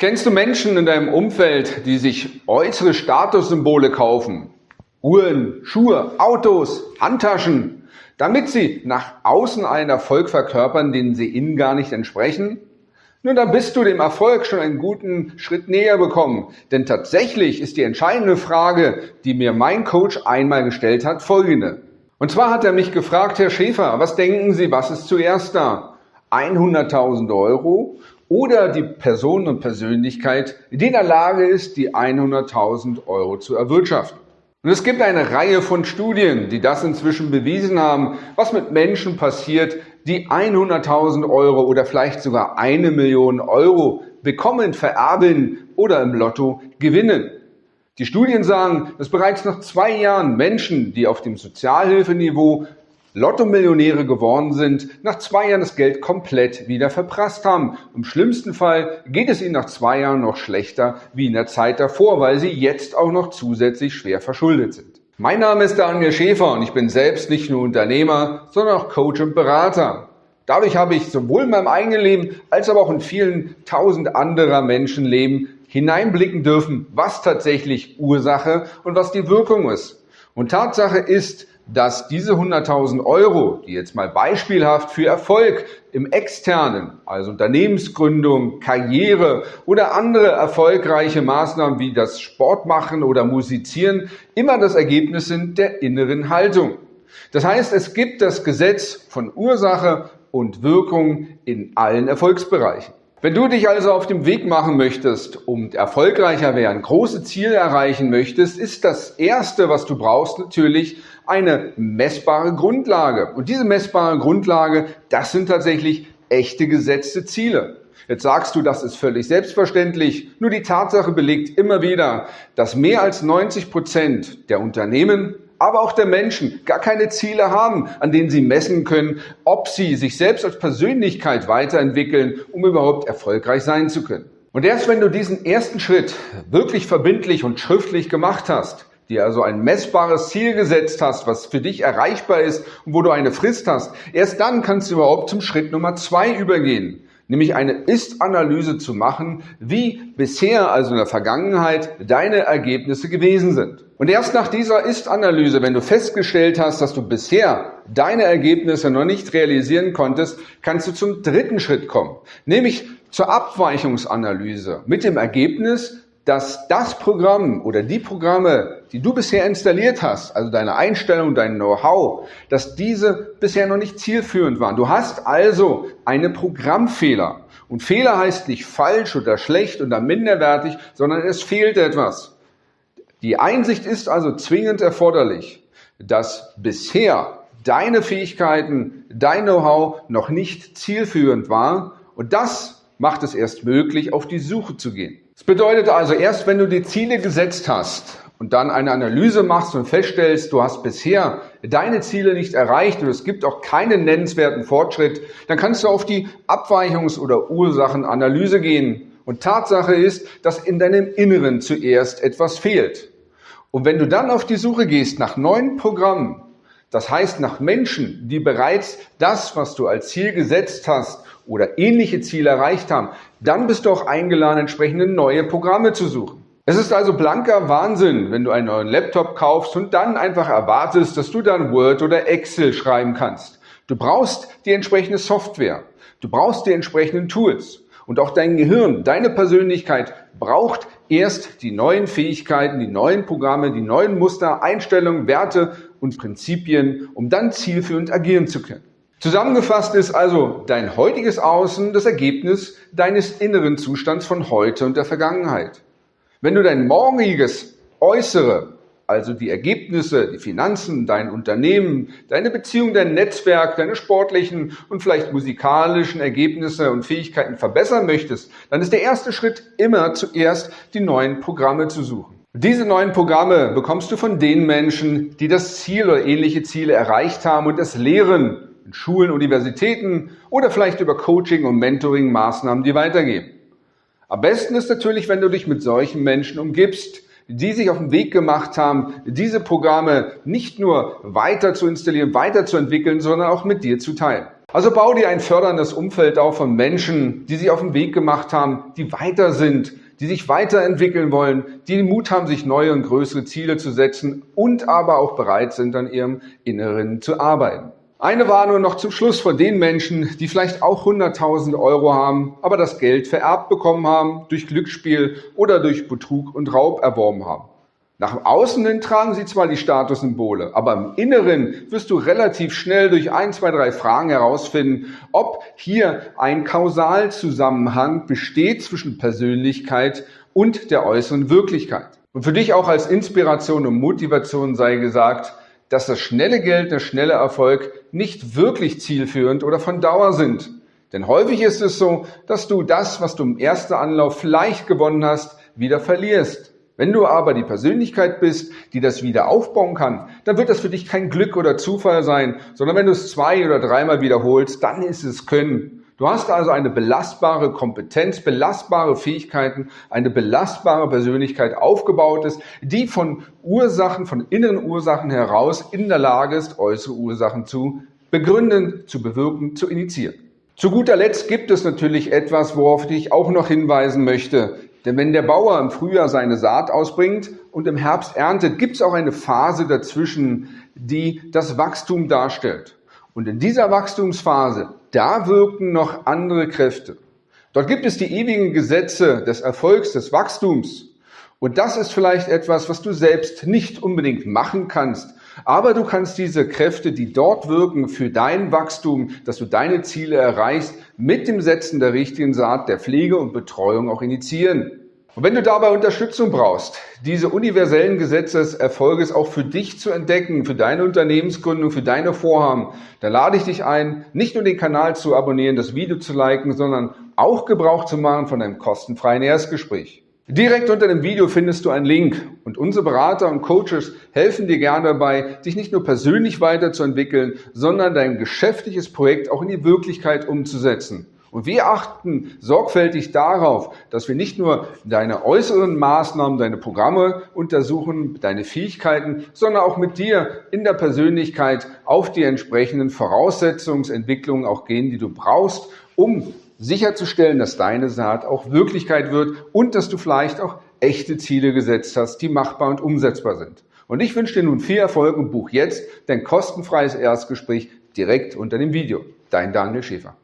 Kennst du Menschen in deinem Umfeld, die sich äußere Statussymbole kaufen? Uhren, Schuhe, Autos, Handtaschen, damit sie nach außen einen Erfolg verkörpern, den sie innen gar nicht entsprechen? Nun, dann bist du dem Erfolg schon einen guten Schritt näher bekommen. Denn tatsächlich ist die entscheidende Frage, die mir mein Coach einmal gestellt hat, folgende. Und zwar hat er mich gefragt, Herr Schäfer, was denken Sie, was ist zuerst da? 100.000 Euro oder die Person und Persönlichkeit, die in der Lage ist, die 100.000 Euro zu erwirtschaften. Und es gibt eine Reihe von Studien, die das inzwischen bewiesen haben, was mit Menschen passiert, die 100.000 Euro oder vielleicht sogar eine Million Euro bekommen, vererben oder im Lotto gewinnen. Die Studien sagen, dass bereits nach zwei Jahren Menschen, die auf dem Sozialhilfeniveau Lotto-Millionäre geworden sind, nach zwei Jahren das Geld komplett wieder verprasst haben. Im schlimmsten Fall geht es ihnen nach zwei Jahren noch schlechter wie in der Zeit davor, weil sie jetzt auch noch zusätzlich schwer verschuldet sind. Mein Name ist Daniel Schäfer und ich bin selbst nicht nur Unternehmer, sondern auch Coach und Berater. Dadurch habe ich sowohl in meinem eigenen Leben als aber auch in vielen tausend anderer Menschenleben hineinblicken dürfen, was tatsächlich Ursache und was die Wirkung ist. Und Tatsache ist, dass diese 100.000 Euro, die jetzt mal beispielhaft für Erfolg im externen, also Unternehmensgründung, Karriere oder andere erfolgreiche Maßnahmen wie das Sportmachen oder Musizieren, immer das Ergebnis sind der inneren Haltung. Das heißt, es gibt das Gesetz von Ursache und Wirkung in allen Erfolgsbereichen. Wenn du dich also auf dem Weg machen möchtest und erfolgreicher werden, große Ziele erreichen möchtest, ist das Erste, was du brauchst, natürlich eine messbare Grundlage. Und diese messbare Grundlage, das sind tatsächlich echte gesetzte Ziele. Jetzt sagst du, das ist völlig selbstverständlich. Nur die Tatsache belegt immer wieder, dass mehr als 90 Prozent der Unternehmen aber auch der Menschen gar keine Ziele haben, an denen sie messen können, ob sie sich selbst als Persönlichkeit weiterentwickeln, um überhaupt erfolgreich sein zu können. Und erst wenn du diesen ersten Schritt wirklich verbindlich und schriftlich gemacht hast, dir also ein messbares Ziel gesetzt hast, was für dich erreichbar ist und wo du eine Frist hast, erst dann kannst du überhaupt zum Schritt Nummer zwei übergehen nämlich eine Ist-Analyse zu machen, wie bisher, also in der Vergangenheit, deine Ergebnisse gewesen sind. Und erst nach dieser Ist-Analyse, wenn du festgestellt hast, dass du bisher deine Ergebnisse noch nicht realisieren konntest, kannst du zum dritten Schritt kommen, nämlich zur Abweichungsanalyse mit dem Ergebnis, dass das Programm oder die Programme, die du bisher installiert hast, also deine Einstellung, dein Know-how, dass diese bisher noch nicht zielführend waren. Du hast also eine Programmfehler. Und Fehler heißt nicht falsch oder schlecht oder minderwertig, sondern es fehlt etwas. Die Einsicht ist also zwingend erforderlich, dass bisher deine Fähigkeiten, dein Know-how noch nicht zielführend war. Und das macht es erst möglich, auf die Suche zu gehen. Das bedeutet also, erst wenn du die Ziele gesetzt hast und dann eine Analyse machst und feststellst, du hast bisher deine Ziele nicht erreicht und es gibt auch keinen nennenswerten Fortschritt, dann kannst du auf die Abweichungs- oder Ursachenanalyse gehen. Und Tatsache ist, dass in deinem Inneren zuerst etwas fehlt. Und wenn du dann auf die Suche gehst nach neuen Programmen, das heißt nach Menschen, die bereits das, was du als Ziel gesetzt hast oder ähnliche Ziele erreicht haben, dann bist du auch eingeladen, entsprechende neue Programme zu suchen. Es ist also blanker Wahnsinn, wenn du einen neuen Laptop kaufst und dann einfach erwartest, dass du dann Word oder Excel schreiben kannst. Du brauchst die entsprechende Software. Du brauchst die entsprechenden Tools. Und auch dein Gehirn, deine Persönlichkeit braucht erst die neuen Fähigkeiten, die neuen Programme, die neuen Muster, Einstellungen, Werte und Prinzipien, um dann zielführend agieren zu können. Zusammengefasst ist also dein heutiges Außen das Ergebnis deines inneren Zustands von heute und der Vergangenheit. Wenn du dein morgiges Äußere, also die Ergebnisse, die Finanzen, dein Unternehmen, deine Beziehung, dein Netzwerk, deine sportlichen und vielleicht musikalischen Ergebnisse und Fähigkeiten verbessern möchtest, dann ist der erste Schritt immer zuerst die neuen Programme zu suchen. Diese neuen Programme bekommst du von den Menschen, die das Ziel oder ähnliche Ziele erreicht haben und es lehren in Schulen, Universitäten oder vielleicht über Coaching und Mentoring Maßnahmen, die weitergeben. Am besten ist natürlich, wenn du dich mit solchen Menschen umgibst, die sich auf den Weg gemacht haben, diese Programme nicht nur weiter zu installieren, weiterzuentwickeln, sondern auch mit dir zu teilen. Also bau dir ein förderndes Umfeld auf von Menschen, die sich auf den Weg gemacht haben, die weiter sind, die sich weiterentwickeln wollen, die den Mut haben, sich neue und größere Ziele zu setzen und aber auch bereit sind, an ihrem Inneren zu arbeiten. Eine Warnung noch zum Schluss von den Menschen, die vielleicht auch 100.000 Euro haben, aber das Geld vererbt bekommen haben, durch Glücksspiel oder durch Betrug und Raub erworben haben. Nach außen hin tragen sie zwar die Statussymbole, aber im Inneren wirst du relativ schnell durch ein, zwei, drei Fragen herausfinden, ob hier ein Kausalzusammenhang besteht zwischen Persönlichkeit und der äußeren Wirklichkeit. Und für dich auch als Inspiration und Motivation sei gesagt, dass das schnelle Geld, der schnelle Erfolg nicht wirklich zielführend oder von Dauer sind. Denn häufig ist es so, dass du das, was du im ersten Anlauf vielleicht gewonnen hast, wieder verlierst. Wenn du aber die Persönlichkeit bist, die das wieder aufbauen kann, dann wird das für dich kein Glück oder Zufall sein, sondern wenn du es zwei oder dreimal wiederholst, dann ist es Können. Du hast also eine belastbare Kompetenz, belastbare Fähigkeiten, eine belastbare Persönlichkeit aufgebaut ist, die von Ursachen, von inneren Ursachen heraus in der Lage ist, äußere Ursachen zu begründen, zu bewirken, zu initiieren. Zu guter Letzt gibt es natürlich etwas, worauf ich auch noch hinweisen möchte. Denn wenn der Bauer im Frühjahr seine Saat ausbringt und im Herbst erntet, gibt es auch eine Phase dazwischen, die das Wachstum darstellt. Und in dieser Wachstumsphase, da wirken noch andere Kräfte. Dort gibt es die ewigen Gesetze des Erfolgs, des Wachstums. Und das ist vielleicht etwas, was du selbst nicht unbedingt machen kannst, aber du kannst diese Kräfte, die dort wirken für dein Wachstum, dass du deine Ziele erreichst, mit dem Setzen der richtigen Saat, der Pflege und Betreuung auch initiieren. Und wenn du dabei Unterstützung brauchst, diese universellen Gesetze des Erfolges auch für dich zu entdecken, für deine Unternehmensgründung, für deine Vorhaben, dann lade ich dich ein, nicht nur den Kanal zu abonnieren, das Video zu liken, sondern auch Gebrauch zu machen von einem kostenfreien Erstgespräch. Direkt unter dem Video findest du einen Link und unsere Berater und Coaches helfen dir gerne dabei, dich nicht nur persönlich weiterzuentwickeln, sondern dein geschäftliches Projekt auch in die Wirklichkeit umzusetzen. Und wir achten sorgfältig darauf, dass wir nicht nur deine äußeren Maßnahmen, deine Programme untersuchen, deine Fähigkeiten, sondern auch mit dir in der Persönlichkeit auf die entsprechenden Voraussetzungsentwicklungen auch gehen, die du brauchst, um sicherzustellen, dass deine Saat auch Wirklichkeit wird und dass du vielleicht auch echte Ziele gesetzt hast, die machbar und umsetzbar sind. Und ich wünsche dir nun viel Erfolg und buch jetzt dein kostenfreies Erstgespräch direkt unter dem Video. Dein Daniel Schäfer.